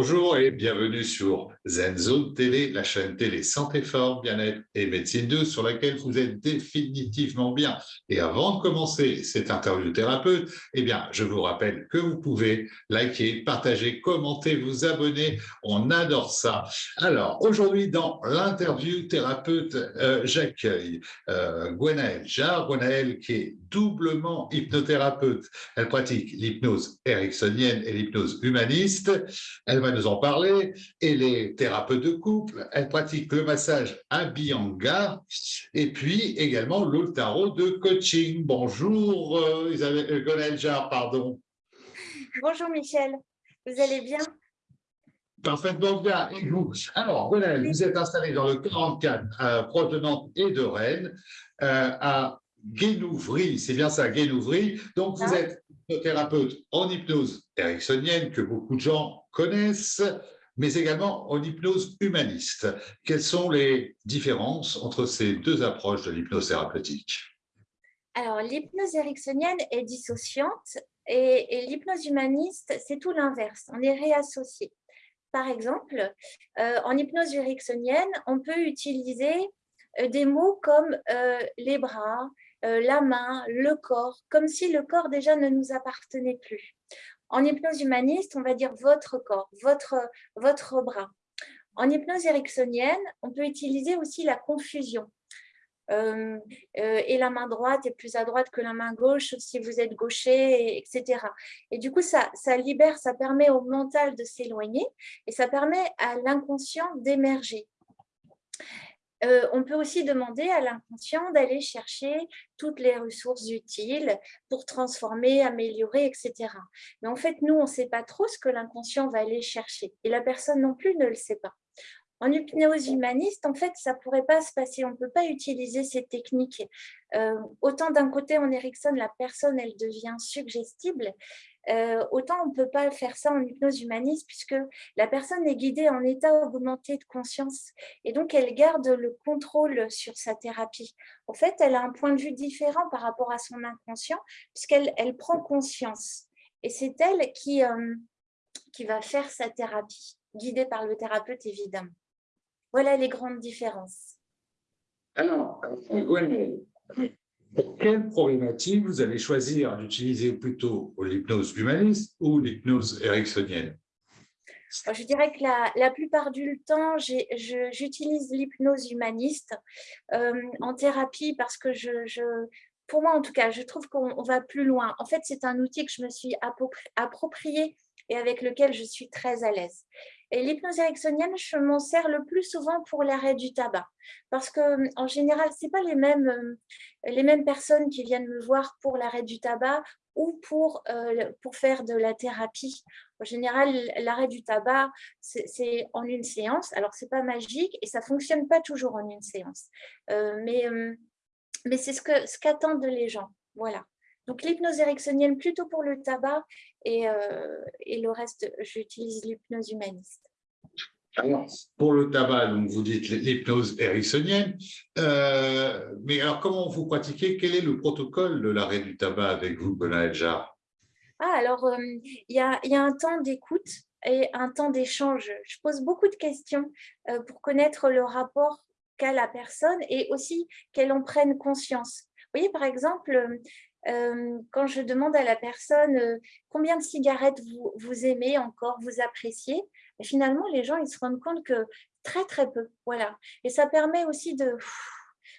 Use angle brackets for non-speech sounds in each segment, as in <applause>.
Bonjour et bienvenue sur ZenZone TV, la chaîne télé Santé Forme, Bien-être et Médecine 2 sur laquelle vous êtes définitivement bien. Et avant de commencer cette interview thérapeute, eh bien, je vous rappelle que vous pouvez liker, partager, commenter, vous abonner. On adore ça. Alors, aujourd'hui, dans l'interview thérapeute, euh, j'accueille euh, Jarre. Qui est doublement hypnothérapeute. Elle pratique l'hypnose ericksonienne et l'hypnose humaniste. Elle va nous en parler. Elle est thérapeute de couple. Elle pratique le massage Abhyanga et puis également le tarot de coaching. Bonjour euh, Isabelle euh, pardon. Bonjour Michel, vous allez bien? Parfaitement bien. Et vous? Alors, Gonel, vous êtes installé dans le 44, à proche de Nantes et de Rennes, euh, à Guénouvry, c'est bien ça, Guénouvry. Donc, vous ah. êtes hypnothérapeute en hypnose ericksonienne, que beaucoup de gens connaissent, mais également en hypnose humaniste. Quelles sont les différences entre ces deux approches de l'hypnose thérapeutique? Alors, l'hypnose ericksonienne est dissociante et, l'hypnose humaniste, c'est tout l'inverse. On est réassocié. Par exemple, euh, en hypnose ericksonienne, on peut utiliser euh, des mots comme euh, les bras, euh, la main, le corps, comme si le corps déjà ne nous appartenait plus. En hypnose humaniste, on va dire votre corps, votre, votre bras. En hypnose ericksonienne, on peut utiliser aussi la confusion. Euh, euh, et la main droite est plus à droite que la main gauche si vous êtes gaucher, etc. Et du coup, ça, ça libère, ça permet au mental de s'éloigner et ça permet à l'inconscient d'émerger. Euh, on peut aussi demander à l'inconscient d'aller chercher toutes les ressources utiles pour transformer, améliorer, etc. Mais en fait, nous, on ne sait pas trop ce que l'inconscient va aller chercher. Et la personne non plus ne le sait pas. En hypnose humaniste, en fait, ça ne pourrait pas se passer. On ne peut pas utiliser ces techniques. Euh, autant d'un côté, en Erickson, la personne, elle devient suggestible, euh, autant on ne peut pas faire ça en hypnose humaniste puisque la personne est guidée en état augmenté de conscience et donc elle garde le contrôle sur sa thérapie. En fait, elle a un point de vue différent par rapport à son inconscient puisqu'elle elle prend conscience et c'est elle qui, euh, qui va faire sa thérapie, guidée par le thérapeute évidemment. Voilà les grandes différences. Alors, pour quelle problématique vous allez choisir? D'utiliser plutôt l'hypnose humaniste ou l'hypnose ericksonienne? Je dirais que la, plupart du temps, j'utilise l'hypnose humaniste euh, en thérapie parce que je, pour moi en tout cas, je trouve qu'on va plus loin. En fait, c'est un outil que je me suis approprié et avec lequel je suis très à l'aise. Et l'hypnose ericksonienne, je m'en sers le plus souvent pour l'arrêt du tabac. Parce que en général, ce pas les mêmes, euh, les mêmes personnes qui viennent me voir pour l'arrêt du tabac ou pour, euh, pour faire de la thérapie. En général, l'arrêt du tabac, c'est en une séance. Alors, ce n'est pas magique et ça ne fonctionne pas toujours en une séance. Euh, mais mais c'est ce qu'attendent ce qu'attendent les gens. Voilà. Donc, l'hypnose ericksonienne plutôt pour le tabac et, euh, et le reste, j'utilise l'hypnose humaniste. Alors, pour le tabac, donc vous dites l'hypnose ericksonienne, euh, mais alors comment vous pratiquez? Quel est le protocole de l'arrêt du tabac avec vous, Benoît Jar ah, Alors, euh, il y, a, y, a, un temps d'écoute et un temps d'échange. Je pose beaucoup de questions pour connaître le rapport qu'a la personne et aussi qu'elle en prenne conscience. Vous voyez, par exemple, euh, quand je demande à la personne euh, combien de cigarettes vous, vous aimez encore, vous appréciez, finalement, les gens ils se rendent compte que très, très peu. Voilà. Et ça permet aussi de,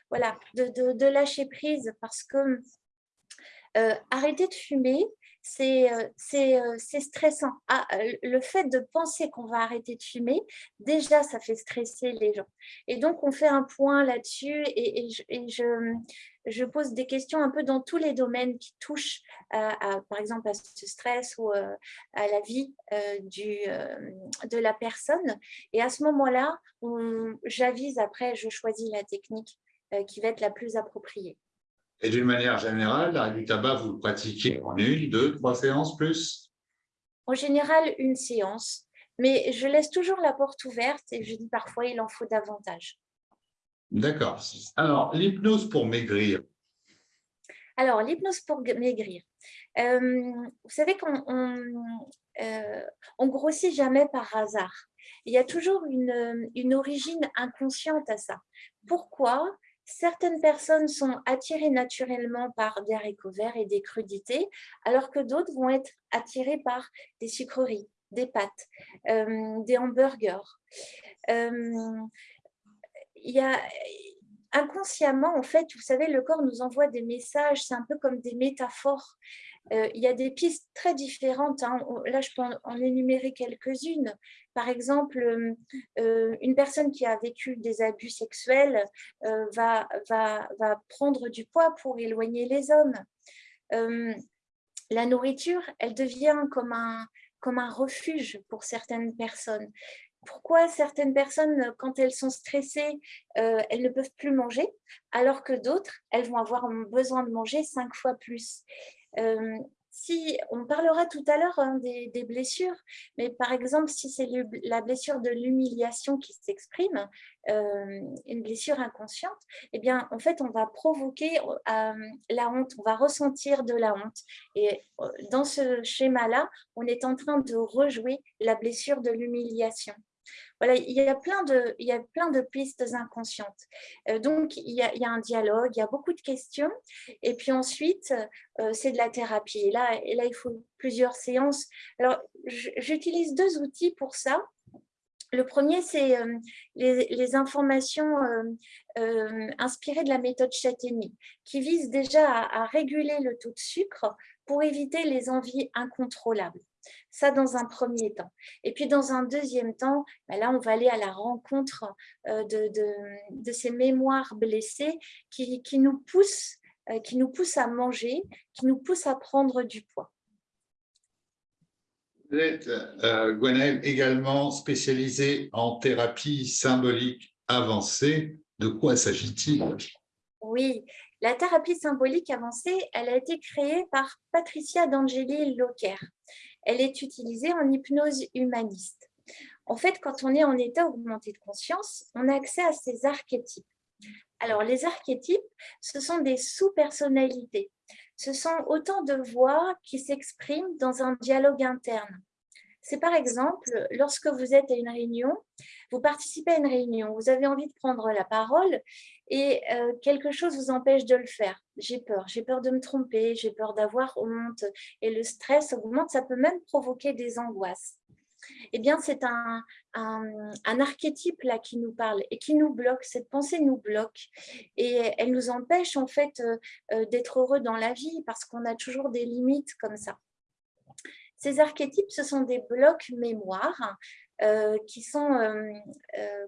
voilà, de, de, lâcher prise parce que euh, arrêter de fumer, c'est stressant. Ah, le fait de penser qu'on va arrêter de fumer, déjà, ça fait stresser les gens. Et donc, on fait un point là-dessus et, je, je pose des questions un peu dans tous les domaines qui touchent, à, par exemple, à ce stress ou euh, à la vie euh, du, euh, de la personne. Et à ce moment-là, j'avise après, je choisis la technique qui va être la plus appropriée. Et d'une manière générale, l'arrêt du tabac, vous le pratiquez en une, deux, trois séances plus? En général, une séance. Mais je laisse toujours la porte ouverte et je dis parfois, il en faut davantage. D'accord. Alors, l'hypnose pour maigrir. Alors, l'hypnose pour maigrir. vous savez qu'on on, grossit jamais par hasard. Il y a toujours une, une origine inconsciente à ça. Pourquoi? Certaines personnes sont attirées naturellement par des haricots verts et des crudités, alors que d'autres vont être attirées par des sucreries, des pâtes, euh, des hamburgers. Euh, inconsciemment, en fait, vous savez, le corps nous envoie des messages, c'est un peu comme des métaphores. Euh, il y a des pistes très différentes. Hein. Là, je peux en énumérer quelques-unes. Par exemple, euh, euh, une personne qui a vécu des abus sexuels va, prendre du poids pour éloigner les hommes. la nourriture, elle devient comme un refuge pour certaines personnes pourquoi certaines personnes, quand elles sont stressées, elles ne peuvent plus manger, alors que d'autres, elles vont avoir besoin de manger cinq fois plus? Si on parlera tout à l'heure hein, des, blessures, mais par exemple, si c'est la blessure de l'humiliation qui s'exprime, euh, une blessure inconsciente, eh bien, en fait, on va provoquer euh, la honte, on va ressentir de la honte. Et euh, dans ce schéma-là, on est en train de rejouer la blessure de l'humiliation. Il y, a plein de, pistes inconscientes. Euh, donc, il y, a, un dialogue, il y a beaucoup de questions. Et puis ensuite, euh, c'est de la thérapie. Et là, il faut plusieurs séances. Alors, j'utilise deux outils pour ça. Le premier, c'est euh, les, les, informations inspirées de la méthode Châtaigny, qui vise déjà à, à réguler le taux de sucre pour éviter les envies incontrôlables. Ça, dans un premier temps. Et puis, dans un deuxième temps, ben là, on va aller à la rencontre euh, de, de, ces mémoires blessées qui, qui nous poussent, euh, qui nous poussent à manger, qui nous poussent à prendre du poids. Vous êtes, euh, également spécialisée en thérapie symbolique avancée. De quoi s'agit-il? Oui, la thérapie symbolique avancée, elle a été créée par Patricia D'Angeli Locker elle est utilisée en hypnose humaniste. En fait, quand on est en état augmenté de conscience, on a accès à ces archétypes. Alors, les archétypes, ce sont des sous-personnalités. Ce sont autant de voix qui s'expriment dans un dialogue interne. C'est par exemple, lorsque vous êtes à une réunion, vous participez à une réunion, vous avez envie de prendre la parole et euh, quelque chose vous empêche de le faire. J'ai peur, j'ai peur de me tromper, j'ai peur d'avoir honte et le stress augmente, ça peut même provoquer des angoisses. Eh bien, c'est un, archétype là qui nous parle et qui nous bloque, cette pensée nous bloque et elle nous empêche en fait euh, euh, d'être heureux dans la vie parce qu'on a toujours des limites comme ça. Ces archétypes, ce sont des blocs mémoire qui sont,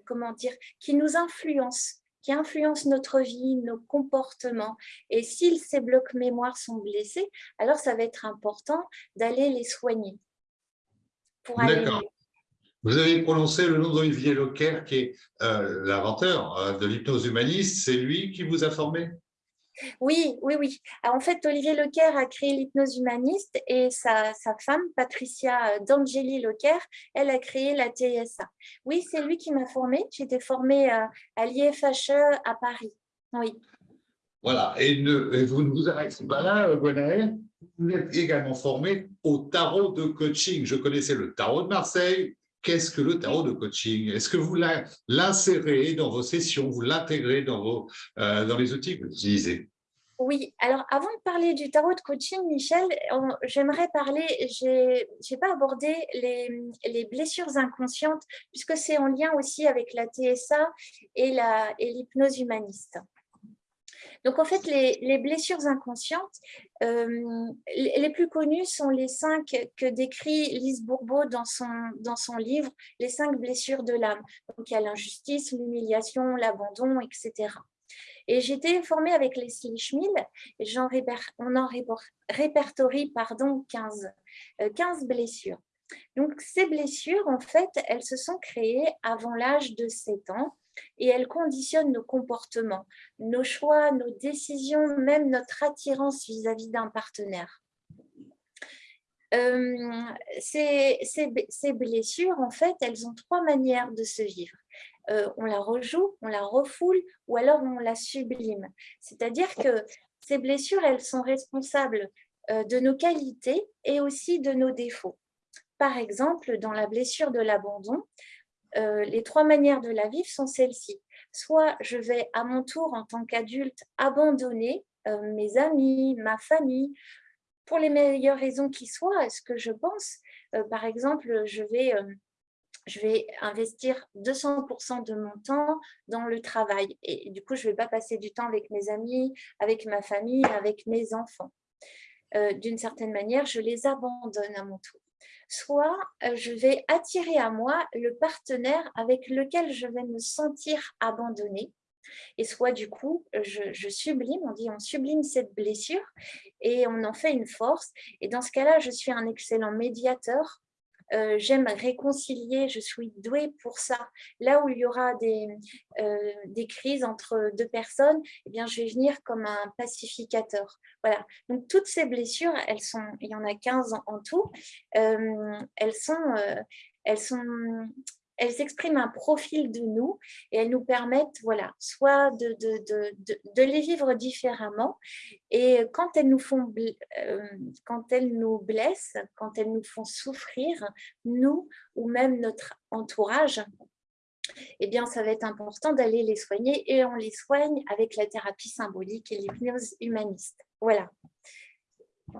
comment dire, qui nous influencent qui influencent notre vie, nos comportements. Et si ces blocs mémoire sont blessés, alors ça va être important d'aller les soigner. D'accord. Vous avez prononcé le nom d'Olivier Locker, qui est euh, l'inventeur euh, de l'hypnose humaniste. C'est lui qui vous a formé? Oui, oui, oui. en fait, Olivier Lequer a créé l'hypnose humaniste et sa, femme, Patricia D'Angeli Lequer, elle a créé la TSA. Oui, c'est lui qui m'a formée. J'étais formée à, à l'IFHE à Paris. Oui. Voilà, et, vous ne vous arrêtez pas là, Gwenaël. Vous êtes également formée au tarot de coaching. Je connaissais le tarot de Marseille, qu'est-ce que le tarot de coaching? Est-ce que vous l'insérez dans vos sessions, vous l'intégrez dans, euh, dans les outils que vous utilisez? Oui, alors avant de parler du tarot de coaching, Michel, j'aimerais parler, je n'ai pas abordé les, les, blessures inconscientes, puisque c'est en lien aussi avec la TSA et l'hypnose et humaniste. Donc, en fait, les, blessures inconscientes, euh, les, plus connues sont les cinq que décrit Lise Bourbeau dans son, dans son livre, Les cinq blessures de l'âme. Donc, il y a l'injustice, l'humiliation, l'abandon, etc. Et j'étais formée avec Leslie Schmil, et on en répertorie pardon, 15, 15 euh, blessures. Donc, ces blessures, en fait, elles se sont créées avant l'âge de 7 ans et elles conditionnent nos comportements, nos choix, nos décisions, même notre attirance vis-à-vis d'un partenaire. Euh, ces, blessures, en fait, elles ont trois manières de se vivre. Euh, on la rejoue, on la refoule ou alors on la sublime. C'est-à-dire que ces blessures, elles sont responsables de nos qualités et aussi de nos défauts. Par exemple, dans la blessure de l'abandon, les trois manières de la vivre sont celles-ci. Soit je vais à mon tour, en tant qu'adulte, abandonner mes amis, ma famille, pour les meilleures raisons qui soient, ce que je pense. par exemple, je vais je vais investir 200% de mon temps dans le travail. Et du coup, je ne vais pas passer du temps avec mes amis, avec ma famille, avec mes enfants. Euh, d'une certaine manière, je les abandonne à mon tour. Soit euh, je vais attirer à moi le partenaire avec lequel je vais me sentir abandonnée. Et soit du coup, je, je, sublime, on dit on sublime cette blessure et on en fait une force. Et dans ce cas-là, je suis un excellent médiateur euh, j'aime réconcilier, je suis douée pour ça. Là où il y aura des, euh, des crises entre deux personnes, eh bien, je vais venir comme un pacificateur. Voilà. Donc, toutes ces blessures, elles sont, il y en a 15 en, tout, euh, elles sont... elles sont elles expriment un profil de nous et elles nous permettent, voilà, soit de, de, de, de les vivre différemment et quand elles, nous font, euh, quand elles nous blessent, quand elles nous font souffrir, nous ou même notre entourage, eh bien, ça va être important d'aller les soigner et on les soigne avec la thérapie symbolique et l'hypnose humaniste. Voilà.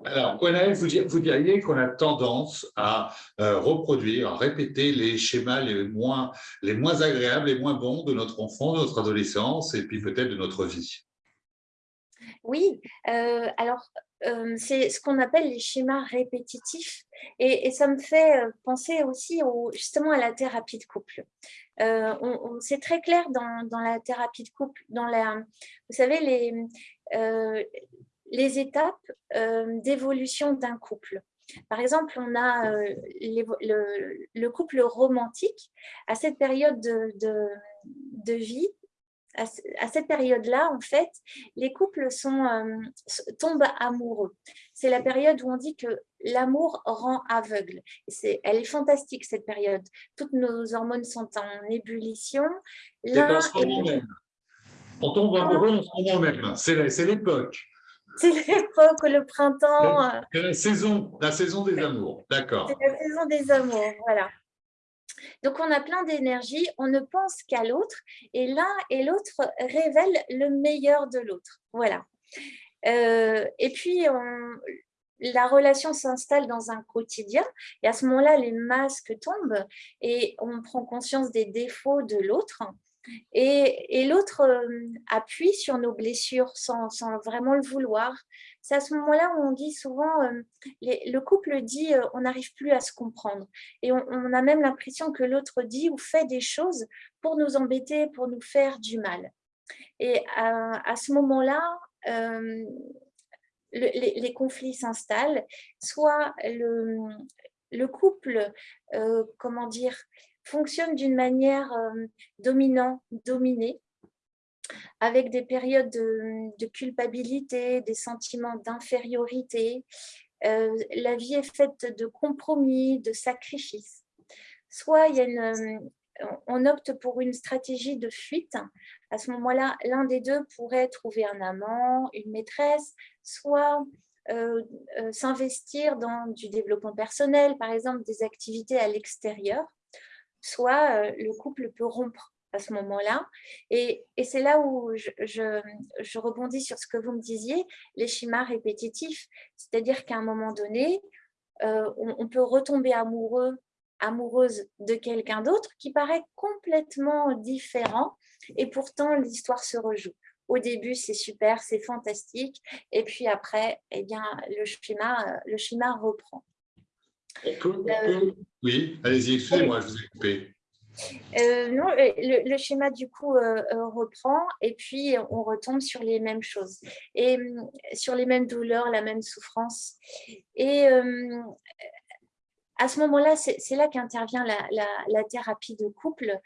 Alors, vous, diriez qu'on a tendance à euh, reproduire, à répéter les schémas les moins, les moins agréables, les moins bons de notre enfant, de notre adolescence et puis peut-être de notre vie. Oui, euh, alors euh, c'est ce qu'on appelle les schémas répétitifs et, ça me fait penser aussi justement à la thérapie de couple. c'est très clair dans, dans, la thérapie de couple, dans la, vous savez, les, les étapes euh, d'évolution d'un couple. Par exemple, on a euh, le, couple romantique à cette période de, vie. À, cette période-là, en fait, les couples sont, euh, tombent amoureux. C'est la période où on dit que l'amour rend aveugle. elle est fantastique, cette période. Toutes nos hormones sont en ébullition. On tombe amoureux en ce moment même. C'est l'époque. C'est l'époque, le printemps. Euh. C'est la saison, la saison des amours, d'accord. C'est la saison des amours, voilà. Donc, on a plein d'énergie, on ne pense qu'à l'autre, et l'un et l'autre révèlent le meilleur de l'autre. Voilà. Euh, et puis, la relation s'installe dans un quotidien, et à ce moment-là, les masques tombent, et on prend conscience des défauts de l'autre, et, l'autre euh, appuie sur nos blessures sans, vraiment le vouloir. C'est à ce moment-là où on dit souvent, euh, le couple dit euh, on n'arrive plus à se comprendre. Et on, a même l'impression que l'autre dit ou fait des choses pour nous embêter, pour nous faire du mal. Et à, ce moment-là, les, conflits s'installent, soit le, le couple, comment dire, fonctionne d'une manière euh, dominant, dominée, avec des périodes de, culpabilité, des sentiments d'infériorité. Euh, la vie est faite de compromis, de sacrifices. Soit il y a une, on opte pour une stratégie de fuite. À ce moment-là, l'un des deux pourrait trouver un amant, une maîtresse, soit euh, s'investir dans du développement personnel, par exemple des activités à l'extérieur soit euh, le couple peut rompre à ce moment-là. Et, c'est là où je, rebondis sur ce que vous me disiez, les schémas répétitifs. C'est-à-dire qu'à un moment donné, euh, on, peut retomber amoureux, amoureuse de quelqu'un d'autre qui paraît complètement différent et pourtant l'histoire se rejoue. Au début, c'est super, c'est fantastique. Et puis après, eh bien, le schéma, le schéma reprend. Euh, oui, allez-y, excusez-moi, je vous ai coupé. Euh, non, le, schéma du coup euh, reprend et puis on retombe sur les mêmes choses et sur les mêmes douleurs, la même souffrance. Et à ce moment-là, c'est là qu'intervient la, thérapie de couple.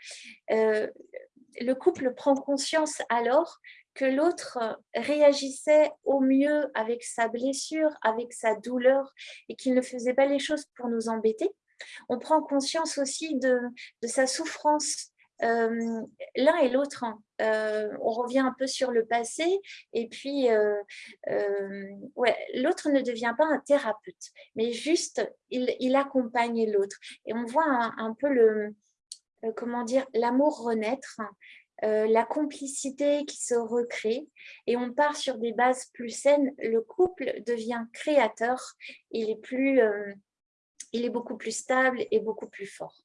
le couple prend conscience alors que l'autre réagissait au mieux avec sa blessure, avec sa douleur et qu'il ne faisait pas les choses pour nous embêter. On prend conscience aussi de, sa souffrance euh, l'un et l'autre. Hein. Euh, on revient un peu sur le passé et puis euh, ouais, l'autre ne devient pas un thérapeute, mais juste il, accompagne l'autre. Et on voit un, peu le, comment dire, l'amour renaître, hein. la complicité qui se recrée et on part sur des bases plus saines. Le couple devient créateur, il est, plus, il est beaucoup plus stable et beaucoup plus fort.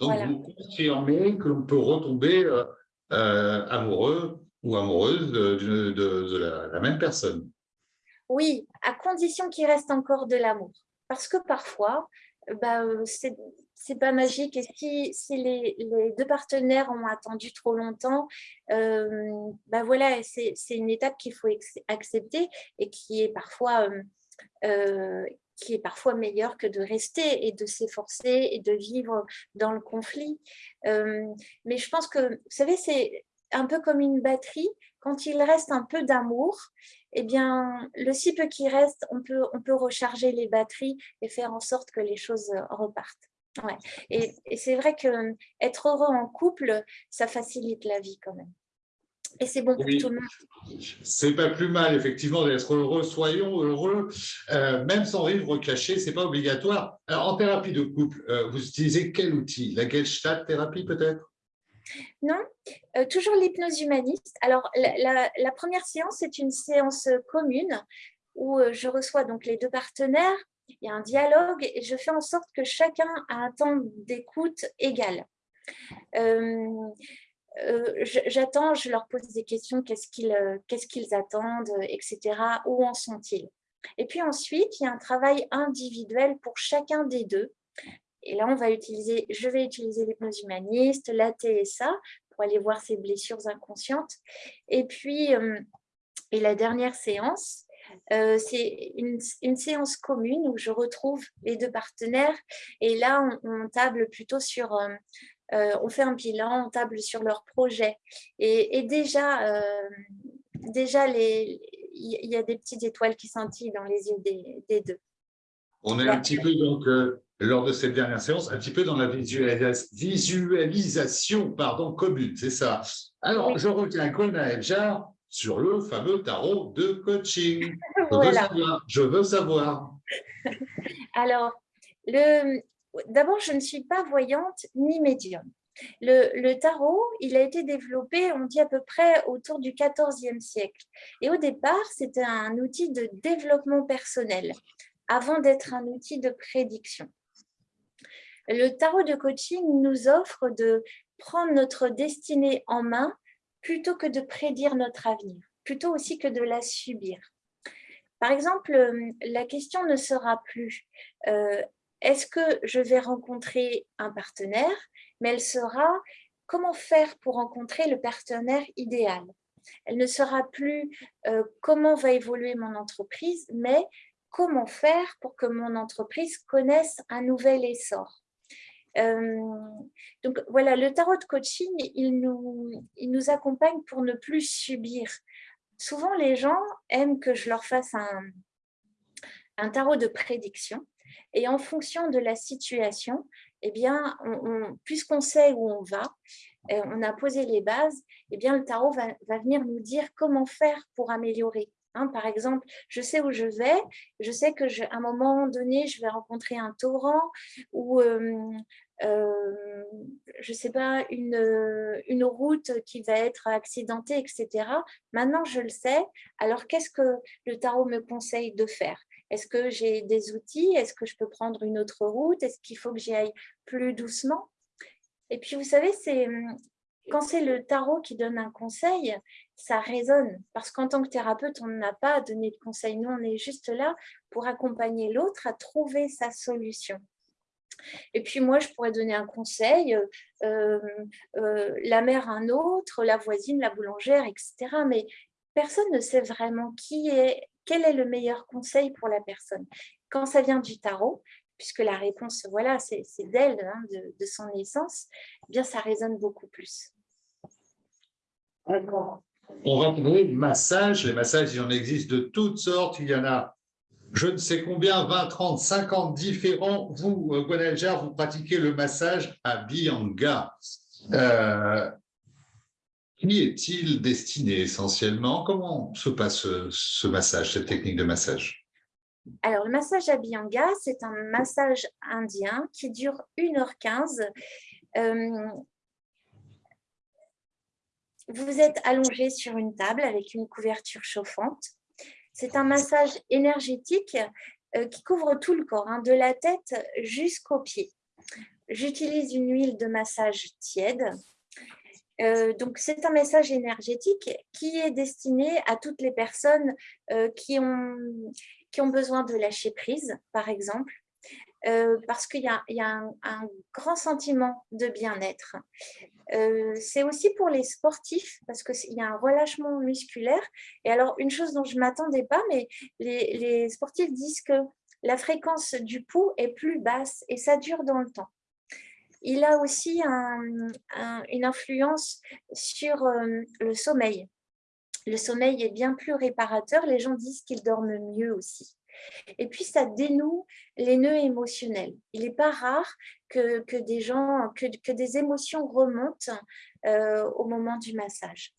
Donc, vous confirmez que l'on peut retomber euh, euh, amoureux ou amoureuse de, la, même personne. Oui, à condition qu'il reste encore de l'amour. Parce que parfois, bah, c'est pas magique. Et si, si les, deux partenaires ont attendu trop longtemps, euh, bah voilà, c'est une étape qu'il faut accepter et qui est parfois qui est parfois meilleur que de rester et de s'efforcer et de vivre dans le conflit. Euh, mais je pense que, vous savez, c'est un peu comme une batterie. Quand il reste un peu d'amour, eh bien, le si peu qui reste, on peut, on peut recharger les batteries et faire en sorte que les choses repartent. Ouais. Et, et c'est vrai qu'être heureux en couple, ça facilite la vie quand même. Et c'est bon pour tout le monde. C'est pas plus mal, effectivement, d'être heureux. Soyons heureux, euh, même sans vivre caché, c'est pas obligatoire. Alors, en thérapie de couple, euh, vous utilisez quel outil? La Gestalt thérapie, peut-être? Non, euh, toujours l'hypnose humaniste. Alors, la, première séance, c'est une séance commune où je reçois donc les deux partenaires, il y a un dialogue et je fais en sorte que chacun a un temps d'écoute égal. Euh, j'attends, je leur pose des questions, euh, qu'est-ce qu'ils attendent, etc. Où en sont-ils? Et puis ensuite, il y a un travail individuel pour chacun des deux. Et là, on va utiliser, je vais utiliser l'hypnose humaniste, la TSA, pour aller voir ces blessures inconscientes. Et puis, euh, et la dernière séance, c'est une, une, séance commune où je retrouve les deux partenaires. Et là, on, on table plutôt sur euh, on fait un bilan, on table sur leur projet. Et, déjà, euh, déjà il y a des petites étoiles qui scintillent dans les yeux des, deux. On est un petit peu, donc, euh, lors de cette dernière séance, un petit peu dans la visualisation pardon, commune, c'est ça. Alors, je reviens à Eljar sur le fameux tarot de coaching. Je, veux, savoir, je veux savoir. <laughs> Alors, le, D'abord, je ne suis pas voyante ni médium. Le, tarot, il a été développé, on dit à peu près autour du XIVe siècle. Et au départ, c'était un outil de développement personnel, avant d'être un outil de prédiction. Le tarot de coaching nous offre de prendre notre destinée en main plutôt que de prédire notre avenir, plutôt aussi que de la subir. Par exemple, la question ne sera plus euh, est-ce que je vais rencontrer un partenaire, mais elle sera comment faire pour rencontrer le partenaire idéal? Elle ne sera plus euh, comment va évoluer mon entreprise, mais comment faire pour que mon entreprise connaisse un nouvel essor? Euh, donc voilà, le tarot de coaching, il nous, il nous accompagne pour ne plus subir. Souvent, les gens aiment que je leur fasse un, un tarot de prédiction et en fonction de la situation, eh bien, puisqu'on sait où on va, euh, on a posé les bases, eh bien, le tarot va, venir nous dire comment faire pour améliorer. Hein, par exemple, je sais où je vais, je sais qu'à un moment donné, je vais rencontrer un torrent ou, euh, euh, je ne sais pas, une, une route qui va être accidentée, etc. Maintenant, je le sais. Alors, qu'est-ce que le tarot me conseille de faire? Est-ce que j'ai des outils? Est-ce que je peux prendre une autre route? Est-ce qu'il faut que j'y aille plus doucement? Et puis, vous savez, c'est quand c'est le tarot qui donne un conseil, ça résonne. Parce qu'en tant que thérapeute, on n'a pas à donner de conseils. Nous, on est juste là pour accompagner l'autre à trouver sa solution. Et puis moi, je pourrais donner un conseil, euh, euh, la mère un autre, la voisine, la boulangère, etc. Mais personne ne sait vraiment qui est quel est le meilleur conseil pour la personne Quand ça vient du tarot, puisque la réponse, voilà, c'est d'elle, hein, de, son essence, eh bien, ça résonne beaucoup plus. On va parler massage. Les massages, il en existe de toutes sortes. Il y en a je ne sais combien, 20, 30, 50 différents. Vous, euh, Gwenaël vous pratiquez le massage à Bianga. Euh, qui est-il destiné essentiellement? Comment se passe ce massage, cette technique de massage? Alors, le massage Abhyanga, c'est un massage indien qui dure 1h15. Euh, vous êtes allongé sur une table avec une couverture chauffante. C'est un massage énergétique euh, qui couvre tout le corps, hein, de la tête jusqu'aux pieds. J'utilise une huile de massage tiède. Euh, donc, c'est un message énergétique qui est destiné à toutes les personnes qui, ont, qui ont besoin de lâcher prise, par exemple, euh, parce qu'il y a, un, grand sentiment de bien-être. Euh, c'est aussi pour les sportifs, parce qu'il y a un relâchement musculaire. Et alors, une chose dont je ne m'attendais pas, mais les, sportifs disent que la fréquence du pouls est plus basse et ça dure dans le temps. Il a aussi une influence sur euh, le sommeil le sommeil est bien plus réparateur. Les gens disent qu'ils dorment mieux aussi. Et puis, ça dénoue les nœuds émotionnels. Il n'est pas rare que, des gens, que, des émotions remontent euh, au moment du massage.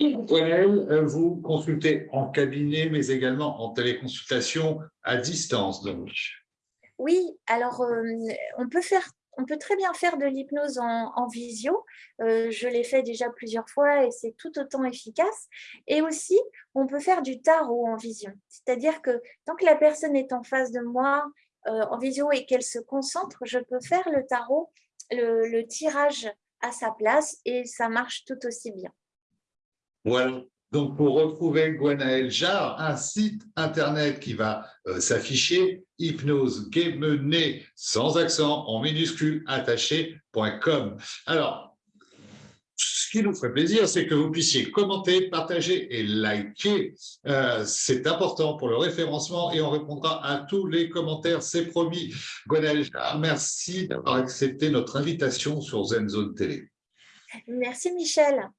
Euh, vous consultez en cabinet, mais également en téléconsultation à distance. Donc. Oui, alors euh, on peut faire on peut très bien faire de l'hypnose en, visio. Euh, je l'ai fait déjà plusieurs fois et c'est tout autant efficace. Et aussi, on peut faire du tarot en vision. C'est-à-dire que tant que la personne est en face de moi euh, en visio et qu'elle se concentre, je peux faire le tarot, le tirage à sa place et ça marche tout aussi bien. Voilà, donc, pour retrouver Gwenaël Jarre, un site internet qui va euh, s'afficher, hypnose sans accent en minuscule attaché.com. Alors, ce qui nous ferait plaisir, c'est que vous puissiez commenter, partager et liker. Euh, c'est important pour le référencement et on répondra à tous les commentaires, c'est promis. Gwenaël Jarre, merci d'avoir accepté notre invitation sur ZenZone Télé. Merci Michel.